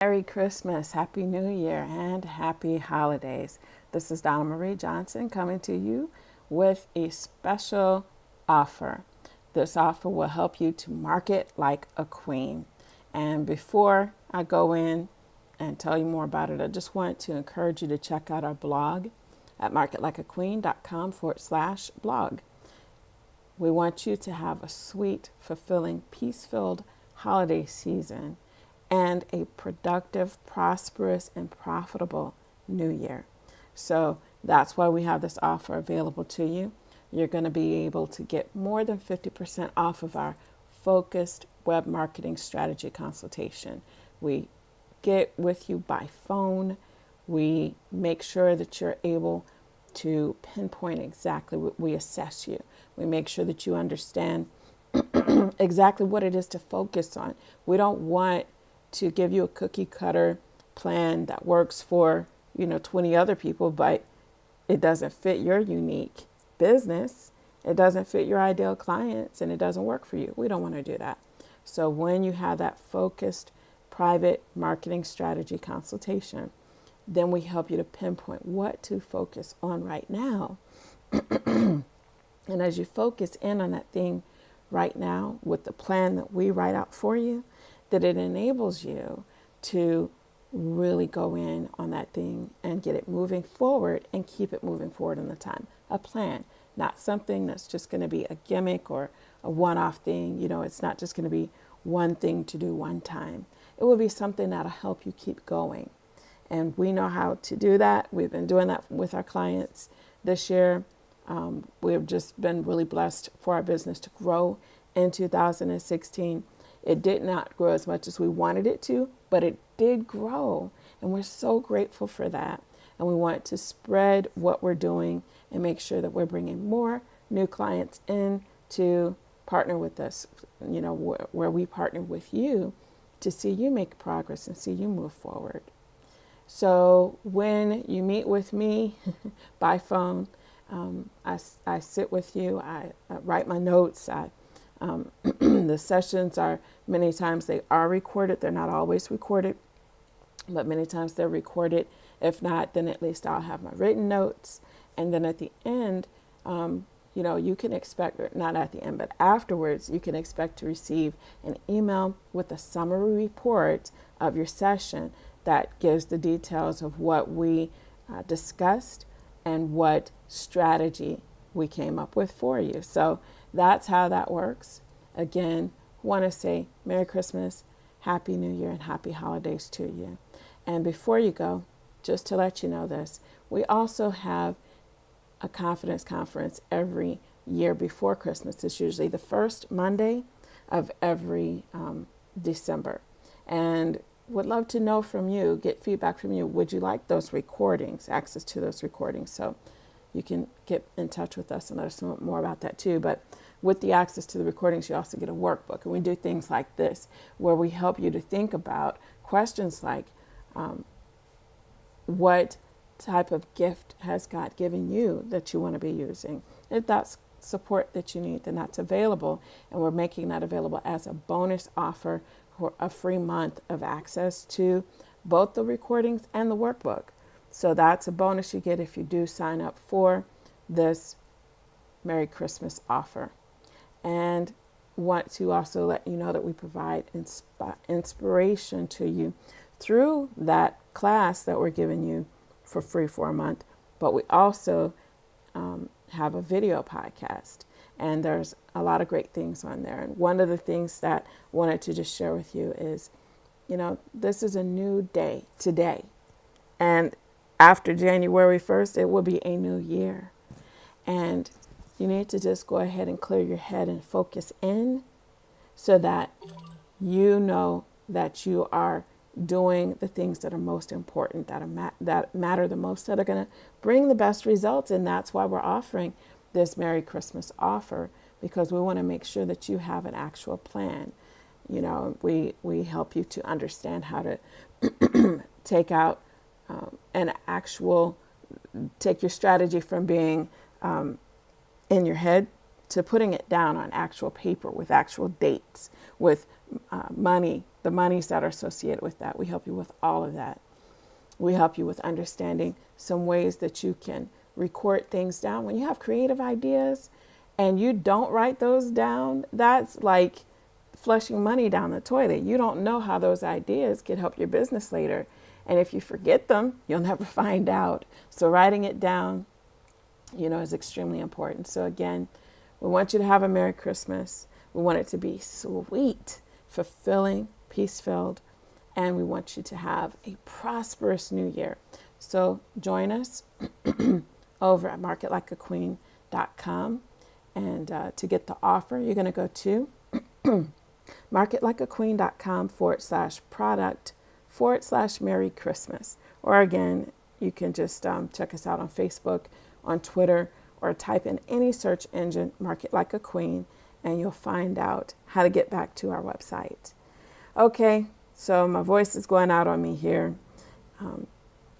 Merry Christmas, Happy New Year, and Happy Holidays. This is Donna Marie Johnson coming to you with a special offer. This offer will help you to market like a queen. And before I go in and tell you more about it, I just want to encourage you to check out our blog at marketlikeaqueen.com forward slash blog. We want you to have a sweet, fulfilling, peace filled holiday season and a productive, prosperous, and profitable new year. So that's why we have this offer available to you. You're going to be able to get more than 50% off of our focused web marketing strategy consultation. We get with you by phone. We make sure that you're able to pinpoint exactly what we assess you. We make sure that you understand exactly what it is to focus on. We don't want to give you a cookie cutter plan that works for, you know, 20 other people, but it doesn't fit your unique business. It doesn't fit your ideal clients and it doesn't work for you. We don't want to do that. So when you have that focused private marketing strategy consultation, then we help you to pinpoint what to focus on right now. and as you focus in on that thing right now with the plan that we write out for you, that it enables you to really go in on that thing and get it moving forward and keep it moving forward in the time. A plan, not something that's just going to be a gimmick or a one off thing. You know, it's not just going to be one thing to do one time. It will be something that'll help you keep going. And we know how to do that. We've been doing that with our clients this year. Um, we've just been really blessed for our business to grow in 2016 it did not grow as much as we wanted it to, but it did grow. And we're so grateful for that. And we want to spread what we're doing and make sure that we're bringing more new clients in to partner with us, you know, where, we partner with you to see you make progress and see you move forward. So when you meet with me by phone, um, I, I sit with you, I, I write my notes, I um, the sessions are many times they are recorded. They're not always recorded, but many times they're recorded. If not, then at least I'll have my written notes. And then at the end, um, you know, you can expect, not at the end, but afterwards, you can expect to receive an email with a summary report of your session that gives the details of what we uh, discussed and what strategy we came up with for you. So that's how that works. Again, want to say Merry Christmas, Happy New Year, and Happy Holidays to you. And before you go, just to let you know this, we also have a confidence conference every year before Christmas. It's usually the first Monday of every um, December. And would love to know from you, get feedback from you. Would you like those recordings, access to those recordings? So you can get in touch with us and let us know more about that too. But with the access to the recordings, you also get a workbook. And we do things like this, where we help you to think about questions like um, what type of gift has God given you that you want to be using? If that's support that you need, then that's available. And we're making that available as a bonus offer for a free month of access to both the recordings and the workbook. So that's a bonus you get if you do sign up for this Merry Christmas offer. And want to also let you know that we provide insp- inspiration to you through that class that we're giving you for free for a month. But we also um, have a video podcast, and there's a lot of great things on there. And one of the things that I wanted to just share with you is, you know, this is a new day today. And after January 1st, it will be a new year. And you need to just go ahead and clear your head and focus in so that you know that you are doing the things that are most important, that, are ma- that matter the most, that are going to bring the best results. And that's why we're offering this Merry Christmas offer because we want to make sure that you have an actual plan. You know, we, we help you to understand how to take out um, an actual, take your strategy from being um, in your head to putting it down on actual paper with actual dates, with uh, money, the monies that are associated with that. We help you with all of that. We help you with understanding some ways that you can record things down. When you have creative ideas and you don't write those down, that's like flushing money down the toilet. You don't know how those ideas could help your business later. And if you forget them, you'll never find out. So writing it down, you know, is extremely important. So again, we want you to have a Merry Christmas. We want it to be sweet, fulfilling, peace filled, and we want you to have a prosperous new year. So join us over at marketlikeaqueen.com. And uh, to get the offer, you're going to go to marketlikeaqueen.com forward slash product forward slash Merry Christmas. Or again, you can just um, check us out on Facebook, on Twitter, or type in any search engine, Market Like a Queen, and you'll find out how to get back to our website. Okay, so my voice is going out on me here. Um,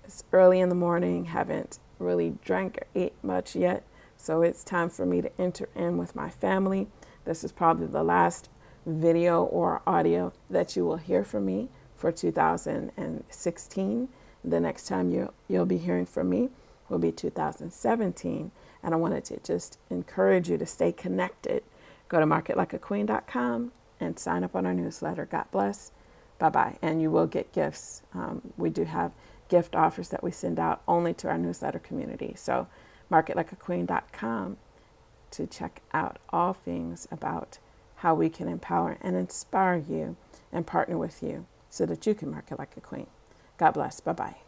it's early in the morning, haven't really drank or ate much yet, so it's time for me to enter in with my family. This is probably the last video or audio that you will hear from me for 2016. The next time you, you'll be hearing from me will be 2017. And I wanted to just encourage you to stay connected. Go to marketlikeaqueen.com and sign up on our newsletter. God bless. Bye bye. And you will get gifts. Um, we do have gift offers that we send out only to our newsletter community. So, marketlikeaqueen.com to check out all things about how we can empower and inspire you and partner with you so that you can market like a queen. God bless. Bye bye.